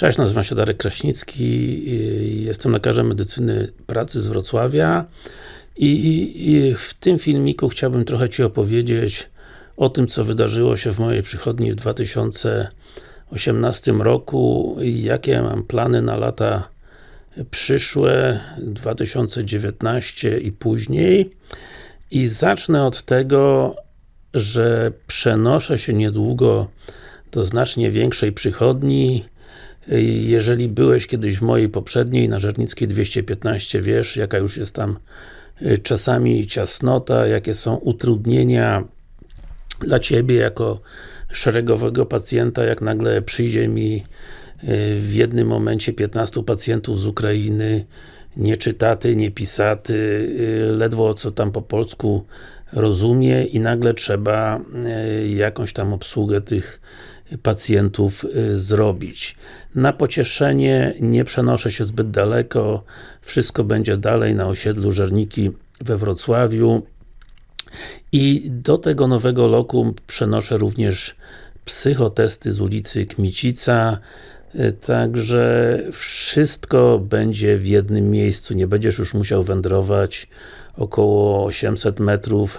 Cześć, nazywam się Darek Kraśnicki, jestem lekarzem medycyny pracy z Wrocławia i, i w tym filmiku chciałbym trochę Ci opowiedzieć o tym, co wydarzyło się w mojej przychodni w 2018 roku i jakie mam plany na lata przyszłe, 2019 i później. I zacznę od tego, że przenoszę się niedługo do znacznie większej przychodni. Jeżeli byłeś kiedyś w mojej poprzedniej, na Żernickiej 215, wiesz, jaka już jest tam y, czasami ciasnota, jakie są utrudnienia dla Ciebie jako szeregowego pacjenta, jak nagle przyjdzie mi y, w jednym momencie 15 pacjentów z Ukrainy, nie czytaty, nie pisaty, y, ledwo co tam po polsku rozumie i nagle trzeba jakąś tam obsługę tych pacjentów y, zrobić. Na pocieszenie nie przenoszę się zbyt daleko, wszystko będzie dalej na osiedlu Żerniki we Wrocławiu. I do tego nowego lokum przenoszę również psychotesty z ulicy Kmicica, y, Także wszystko będzie w jednym miejscu, nie będziesz już musiał wędrować około 800 metrów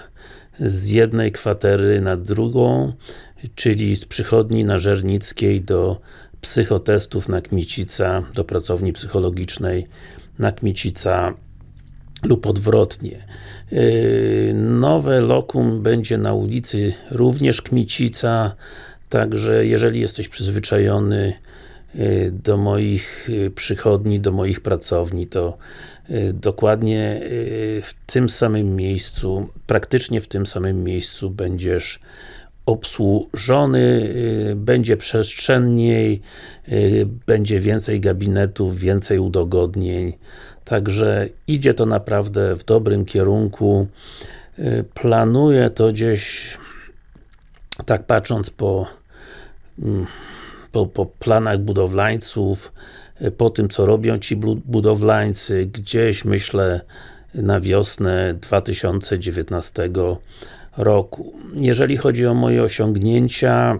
z jednej kwatery na drugą, czyli z przychodni na Żernickiej do psychotestów na Kmicica, do pracowni psychologicznej na Kmicica lub odwrotnie. Yy, nowe lokum będzie na ulicy również Kmicica, także jeżeli jesteś przyzwyczajony yy, do moich yy, przychodni, do moich pracowni, to dokładnie w tym samym miejscu, praktycznie w tym samym miejscu będziesz obsłużony, y, będzie przestrzenniej, y, będzie więcej gabinetów, więcej udogodnień. Także idzie to naprawdę w dobrym kierunku. Y, planuję to gdzieś, tak patrząc po, mm, po, po planach budowlańców, po tym co robią ci budowlańcy, gdzieś myślę na wiosnę 2019 roku. Jeżeli chodzi o moje osiągnięcia,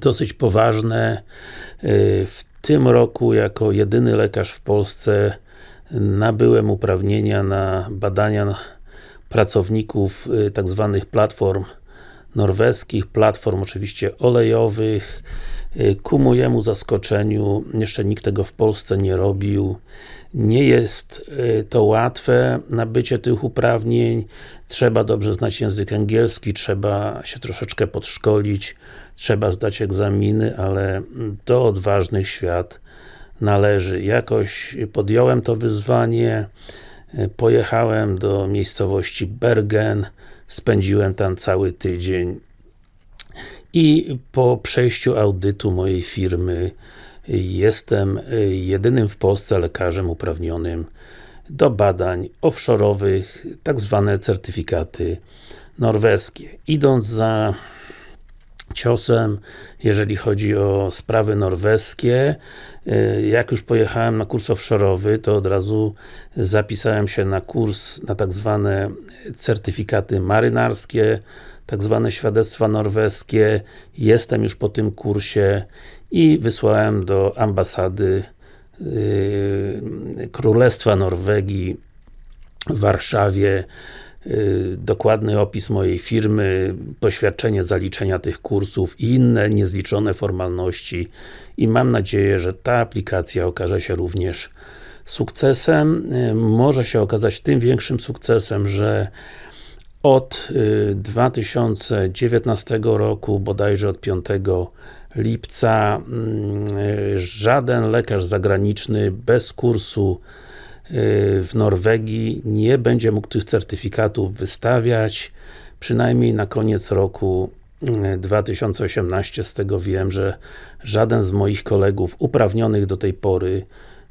dosyć poważne, y, w tym roku jako jedyny lekarz w Polsce nabyłem uprawnienia na badania pracowników y, tak zwanych platform norweskich, platform oczywiście olejowych. Y, ku mojemu zaskoczeniu, jeszcze nikt tego w Polsce nie robił. Nie jest y, to łatwe, nabycie tych uprawnień. Trzeba dobrze znać język angielski, trzeba się troszeczkę podszkolić, trzeba zdać egzaminy, ale do odważnych świat należy. Jakoś podjąłem to wyzwanie, pojechałem do miejscowości Bergen, spędziłem tam cały tydzień i po przejściu audytu mojej firmy jestem jedynym w Polsce lekarzem uprawnionym do badań offshore'owych, tak zwane certyfikaty norweskie. Idąc za ciosem, jeżeli chodzi o sprawy norweskie. Jak już pojechałem na kurs offshore'owy, to od razu zapisałem się na kurs, na tak zwane certyfikaty marynarskie, tak zwane świadectwa norweskie. Jestem już po tym kursie i wysłałem do ambasady yy, Królestwa Norwegii w Warszawie dokładny opis mojej firmy, poświadczenie zaliczenia tych kursów i inne niezliczone formalności i mam nadzieję, że ta aplikacja okaże się również sukcesem. Yy, może się okazać tym większym sukcesem, że od 2019 y, roku, bodajże od 5 lipca, mm, żaden lekarz zagraniczny bez kursu y, w Norwegii nie będzie mógł tych certyfikatów wystawiać, przynajmniej na koniec roku 2018, y, z tego wiem, że żaden z moich kolegów uprawnionych do tej pory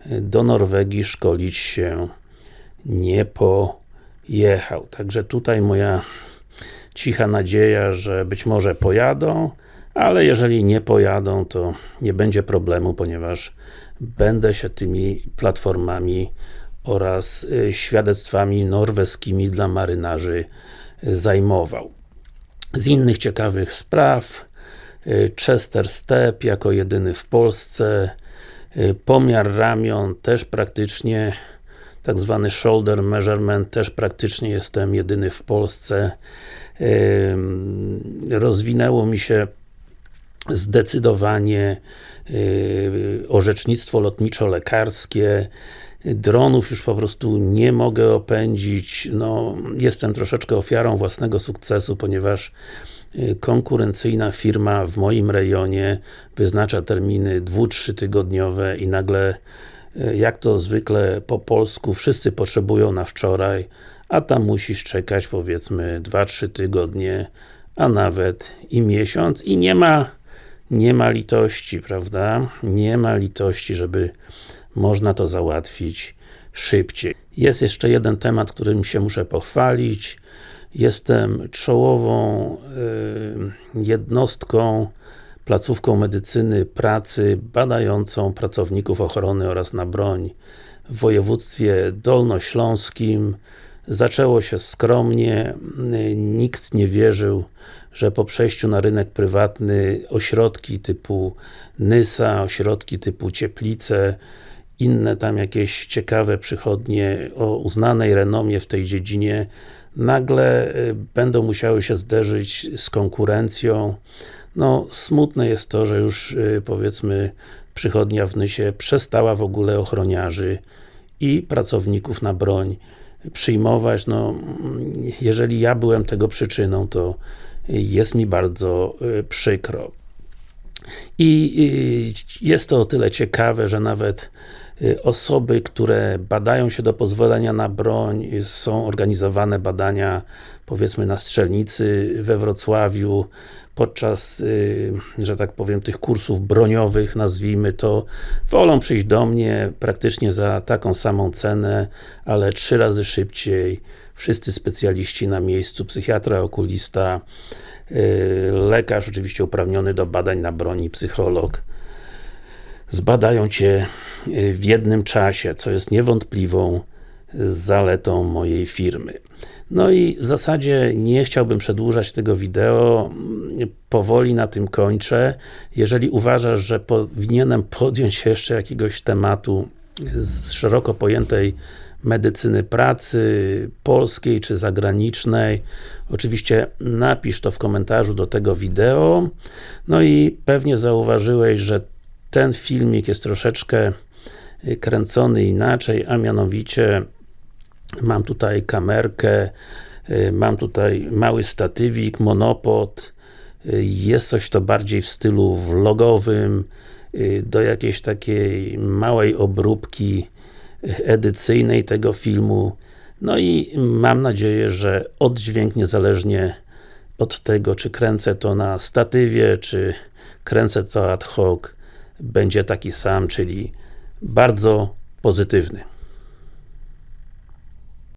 do Norwegii szkolić się nie po jechał. Także tutaj moja cicha nadzieja, że być może pojadą, ale jeżeli nie pojadą, to nie będzie problemu, ponieważ będę się tymi platformami oraz y, świadectwami norweskimi dla marynarzy zajmował. Z innych ciekawych spraw, y, Chester Step jako jedyny w Polsce y, pomiar ramion też praktycznie tak zwany shoulder measurement, też praktycznie jestem jedyny w Polsce. Rozwinęło mi się zdecydowanie orzecznictwo lotniczo-lekarskie, dronów już po prostu nie mogę opędzić, no jestem troszeczkę ofiarą własnego sukcesu, ponieważ y, konkurencyjna firma w moim rejonie wyznacza terminy 2-3 tygodniowe i nagle y, jak to zwykle po polsku, wszyscy potrzebują na wczoraj, a tam musisz czekać powiedzmy 2-3 tygodnie, a nawet i miesiąc i nie ma nie ma litości, prawda? Nie ma litości, żeby można to załatwić szybciej. Jest jeszcze jeden temat, którym się muszę pochwalić. Jestem czołową y, jednostką, placówką medycyny pracy badającą pracowników ochrony oraz na broń w województwie dolnośląskim. Zaczęło się skromnie, nikt nie wierzył, że po przejściu na rynek prywatny ośrodki typu Nysa, ośrodki typu Cieplice, inne tam jakieś ciekawe przychodnie o uznanej renomie w tej dziedzinie nagle y, będą musiały się zderzyć z konkurencją. No, smutne jest to, że już y, powiedzmy przychodnia w Nysie przestała w ogóle ochroniarzy i pracowników na broń przyjmować. No, jeżeli ja byłem tego przyczyną, to jest mi bardzo y, przykro. I jest to o tyle ciekawe, że nawet osoby, które badają się do pozwolenia na broń, są organizowane badania powiedzmy na strzelnicy we Wrocławiu, podczas, y, że tak powiem, tych kursów broniowych, nazwijmy to, wolą przyjść do mnie praktycznie za taką samą cenę, ale trzy razy szybciej, wszyscy specjaliści na miejscu, psychiatra, okulista, y, lekarz oczywiście uprawniony do badań na broni, psycholog, zbadają Cię y, w jednym czasie, co jest niewątpliwą zaletą mojej firmy. No i w zasadzie nie chciałbym przedłużać tego wideo, powoli na tym kończę. Jeżeli uważasz, że powinienem podjąć jeszcze jakiegoś tematu z szeroko pojętej medycyny pracy, polskiej czy zagranicznej, oczywiście napisz to w komentarzu do tego wideo. No i pewnie zauważyłeś, że ten filmik jest troszeczkę y, kręcony inaczej, a mianowicie mam tutaj kamerkę, y, mam tutaj mały statywik, monopod, y, jest coś to bardziej w stylu vlogowym, do jakiejś takiej małej obróbki edycyjnej tego filmu. No i mam nadzieję, że oddźwięk niezależnie od tego, czy kręcę to na statywie, czy kręcę to ad hoc, będzie taki sam, czyli bardzo pozytywny.